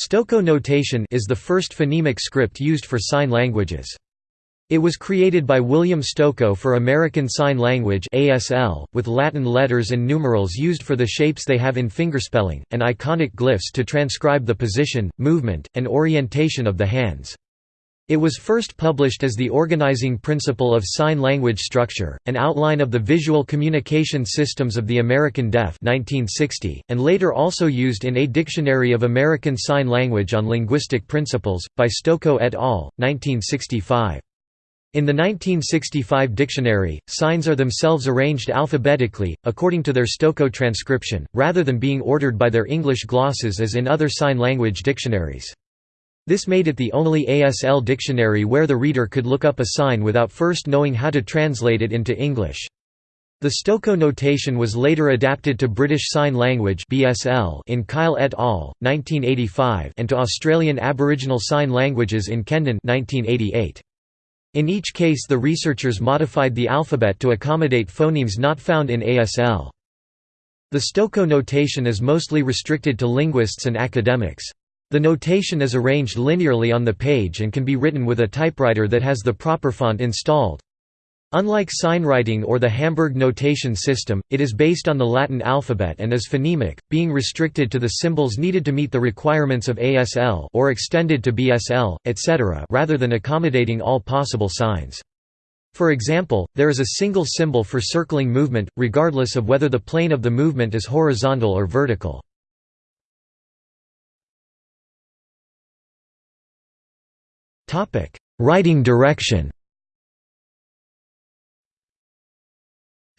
Stokoe notation is the first phonemic script used for sign languages. It was created by William Stokoe for American Sign Language ASL, with Latin letters and numerals used for the shapes they have in fingerspelling, and iconic glyphs to transcribe the position, movement, and orientation of the hands. It was first published as the organizing principle of sign language structure, an outline of the visual communication systems of the American Deaf 1960, and later also used in A Dictionary of American Sign Language on Linguistic Principles, by Stokoe et al., 1965. In the 1965 dictionary, signs are themselves arranged alphabetically, according to their Stokoe transcription, rather than being ordered by their English glosses as in other sign language dictionaries. This made it the only ASL dictionary where the reader could look up a sign without first knowing how to translate it into English. The Stokoe notation was later adapted to British Sign Language (BSL) in Kyle et al. 1985 and to Australian Aboriginal Sign Languages in Kendon 1988. In each case the researchers modified the alphabet to accommodate phonemes not found in ASL. The Stokoe notation is mostly restricted to linguists and academics. The notation is arranged linearly on the page and can be written with a typewriter that has the proper font installed. Unlike signwriting or the Hamburg notation system, it is based on the Latin alphabet and is phonemic, being restricted to the symbols needed to meet the requirements of ASL or extended to BSL, etc. rather than accommodating all possible signs. For example, there is a single symbol for circling movement, regardless of whether the plane of the movement is horizontal or vertical. Writing direction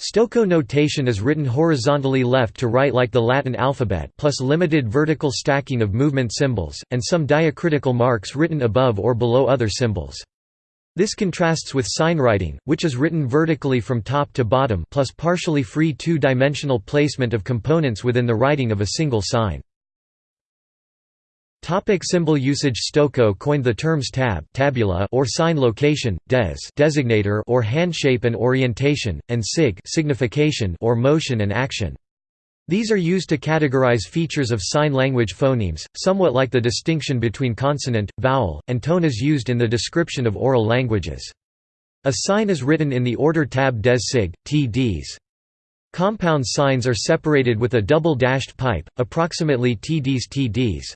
Stokoe notation is written horizontally left to right like the Latin alphabet plus limited vertical stacking of movement symbols, and some diacritical marks written above or below other symbols. This contrasts with signwriting, which is written vertically from top to bottom plus partially free two-dimensional placement of components within the writing of a single sign. Topic symbol usage Stokoe coined the terms tab tabula or sign location, des designator or handshape and orientation, and sig signification or motion and action. These are used to categorize features of sign language phonemes, somewhat like the distinction between consonant, vowel, and tone is used in the description of oral languages. A sign is written in the order tab des sig, tds. Compound signs are separated with a double dashed pipe, approximately tds tds.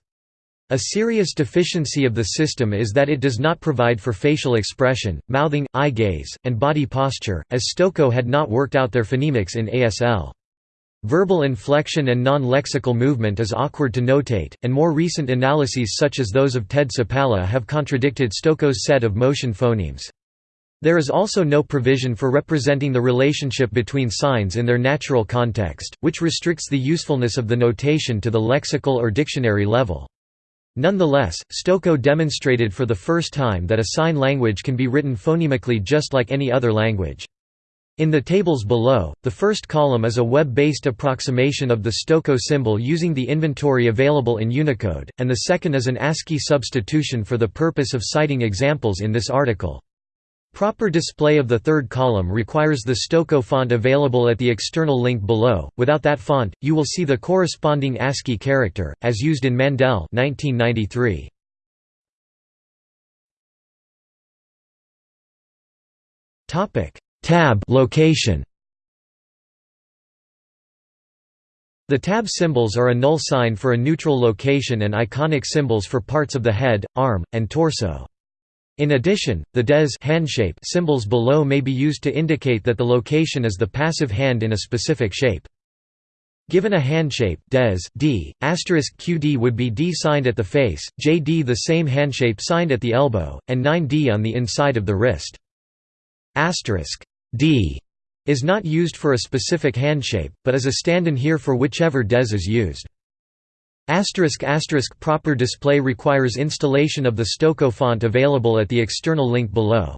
A serious deficiency of the system is that it does not provide for facial expression, mouthing, eye gaze, and body posture, as Stokoe had not worked out their phonemics in ASL. Verbal inflection and non-lexical movement is awkward to notate, and more recent analyses such as those of Ted Supalla have contradicted Stokoe's set of motion phonemes. There is also no provision for representing the relationship between signs in their natural context, which restricts the usefulness of the notation to the lexical or dictionary level. Nonetheless, Stokoe demonstrated for the first time that a sign language can be written phonemically just like any other language. In the tables below, the first column is a web-based approximation of the Stokoe symbol using the inventory available in Unicode, and the second is an ASCII substitution for the purpose of citing examples in this article. Proper display of the third column requires the Stokoe font available at the external link below. Without that font, you will see the corresponding ASCII character, as used in Mandel 1993. Topic: Tab location. The tab symbols are a null sign for a neutral location and iconic symbols for parts of the head, arm, and torso. In addition, the des handshape symbols below may be used to indicate that the location is the passive hand in a specific shape. Given a handshape des d, qd would be d signed at the face, jd the same handshape signed at the elbow, and 9d on the inside of the wrist. Asterisk d is not used for a specific handshape, but is a stand-in here for whichever des is used. Asterisk asterisk proper display requires installation of the Stokoe font available at the external link below.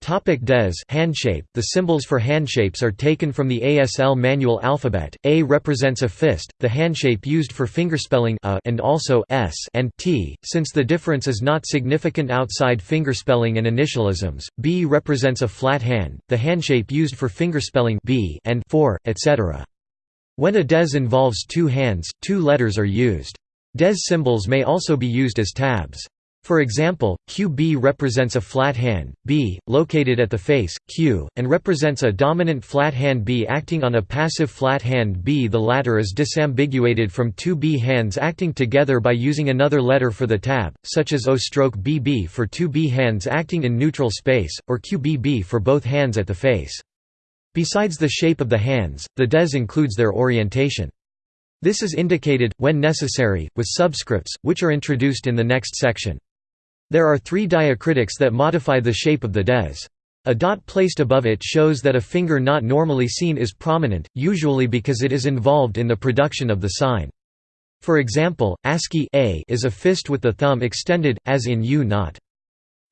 Topic des handshape The symbols for handshapes are taken from the ASL manual alphabet. A represents a fist, the handshape used for fingerspelling a and also s and t, since the difference is not significant outside fingerspelling and initialisms. B represents a flat hand, the handshape used for fingerspelling b and for, etc. When a des involves two hands, two letters are used. Des symbols may also be used as tabs. For example, QB represents a flat hand, B, located at the face, Q, and represents a dominant flat hand B acting on a passive flat hand B. The latter is disambiguated from two B hands acting together by using another letter for the tab, such as O stroke BB for two B hands acting in neutral space, or QBB for both hands at the face. Besides the shape of the hands, the des includes their orientation. This is indicated, when necessary, with subscripts, which are introduced in the next section. There are three diacritics that modify the shape of the des. A dot placed above it shows that a finger not normally seen is prominent, usually because it is involved in the production of the sign. For example, ASCII a is a fist with the thumb extended, as in U not.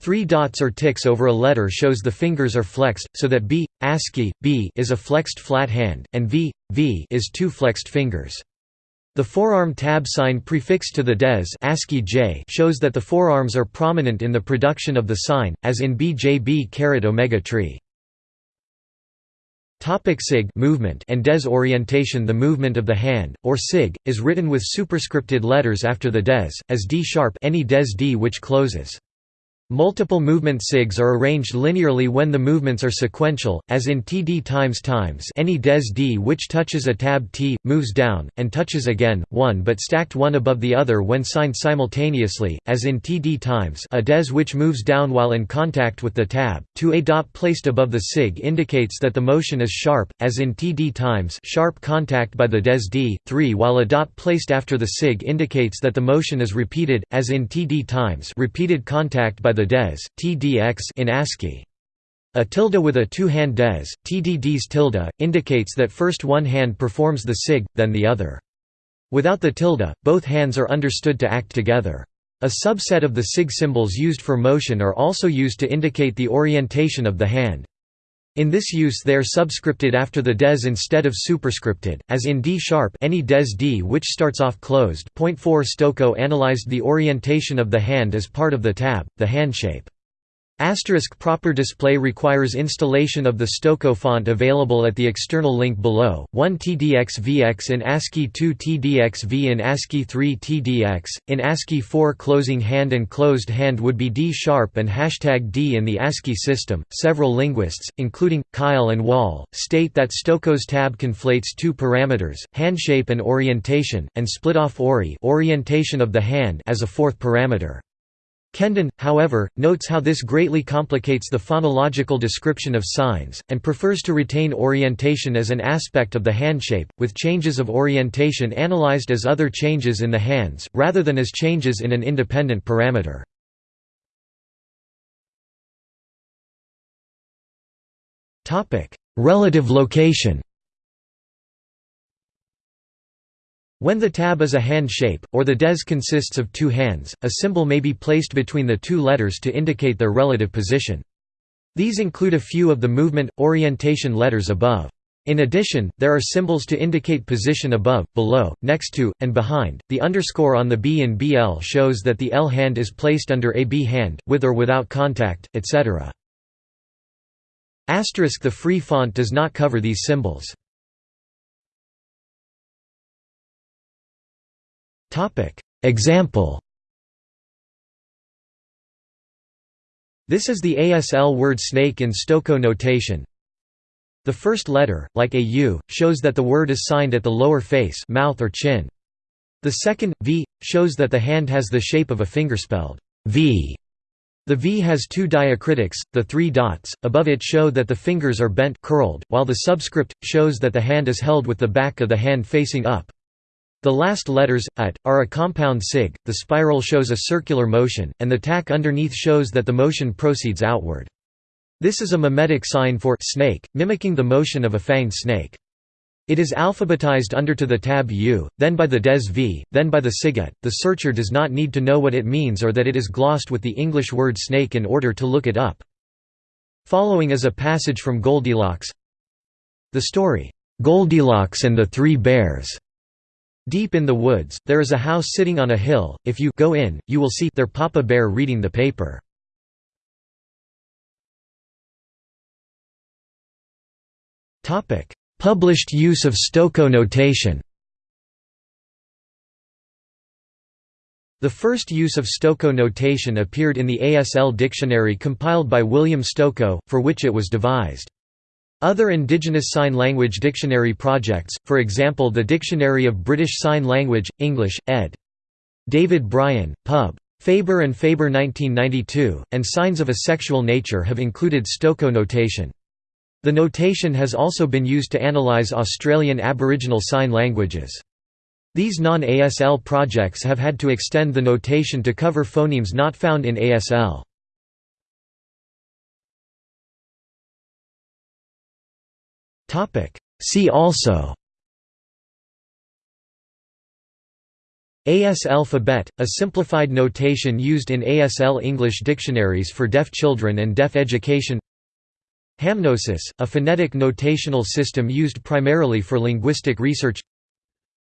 Three dots or ticks over a letter shows the fingers are flexed, so that B, ASCII, B is a flexed flat hand, and V, V is two flexed fingers. The forearm tab sign prefixed to the des ASCII J shows that the forearms are prominent in the production of the sign, as in BJB omega tree. Topic sig movement and des orientation The movement of the hand, or sig, is written with superscripted letters after the des, as D sharp any des D which closes. Multiple movement sigs are arranged linearly when the movements are sequential, as in Td times times any des d which touches a tab T, moves down, and touches again, one but stacked one above the other when signed simultaneously, as in Td times a des which moves down while in contact with the tab. 2 A dot placed above the sig indicates that the motion is sharp, as in Td times sharp contact by the des d. 3 While a dot placed after the sig indicates that the motion is repeated, as in Td times repeated contact by the des, TDX in ASCII. A tilde with a two-hand des, TDD's tilde, indicates that first one hand performs the sig, then the other. Without the tilde, both hands are understood to act together. A subset of the sig symbols used for motion are also used to indicate the orientation of the hand. In this use they are subscripted after the des instead of superscripted, as in D sharp any des D which starts off closed. Point 4 Stokoe analyzed the orientation of the hand as part of the tab, the hand shape. Asterisk proper display requires installation of the Stokoe font available at the external link below, 1 TDXVX in ASCII 2 TDXV in ASCII 3 TDX, in ASCII 4 closing hand and closed hand would be D sharp and hashtag D in the ASCII system. Several linguists, including, Kyle and Woll, state that Stokoe's tab conflates two parameters, hand shape and orientation, and split off ori orientation of the hand as a fourth parameter. Kendon, however, notes how this greatly complicates the phonological description of signs, and prefers to retain orientation as an aspect of the handshape, with changes of orientation analyzed as other changes in the hands, rather than as changes in an independent parameter. Relative location When the tab is a hand shape, or the des consists of two hands, a symbol may be placed between the two letters to indicate their relative position. These include a few of the movement, orientation letters above. In addition, there are symbols to indicate position above, below, next to, and behind. The underscore on the B in BL shows that the L hand is placed under a B hand, with or without contact, etc. Asterisk the free font does not cover these symbols. Example This is the ASL word snake in Stokoe notation. The first letter, like a U, shows that the word is signed at the lower face mouth or chin. The second, V, shows that the hand has the shape of a finger spelled V. The V has two diacritics, the three dots, above it show that the fingers are bent curled, while the subscript, shows that the hand is held with the back of the hand facing up. The last letters, at, are a compound sig, the spiral shows a circular motion, and the tack underneath shows that the motion proceeds outward. This is a mimetic sign for snake, mimicking the motion of a fanged snake. It is alphabetized under to the tab U, then by the des V, then by the siget. The searcher does not need to know what it means or that it is glossed with the English word snake in order to look it up. Following is a passage from Goldilocks The story, "'Goldilocks and the Three Bears' Deep in the woods, there is a house sitting on a hill, if you go in, you will see their Papa Bear reading the paper. Published use of Stokoe notation The first use of Stokoe notation appeared in the ASL dictionary compiled by William Stokoe, for which it was devised. Other Indigenous Sign Language dictionary projects, for example the Dictionary of British Sign Language, English, ed. David Brien, Pub. Faber and Faber 1992, and Signs of a Sexual Nature have included Stokoe notation. The notation has also been used to analyse Australian Aboriginal Sign Languages. These non-ASL projects have had to extend the notation to cover phonemes not found in ASL. See also. ASL-phabet, a simplified notation used in ASL English dictionaries for deaf children and deaf education. HamNoSys, a phonetic notational system used primarily for linguistic research.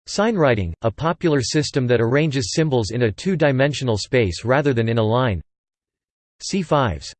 Signwriting, a popular system that arranges symbols in a two-dimensional space rather than in a line. si5s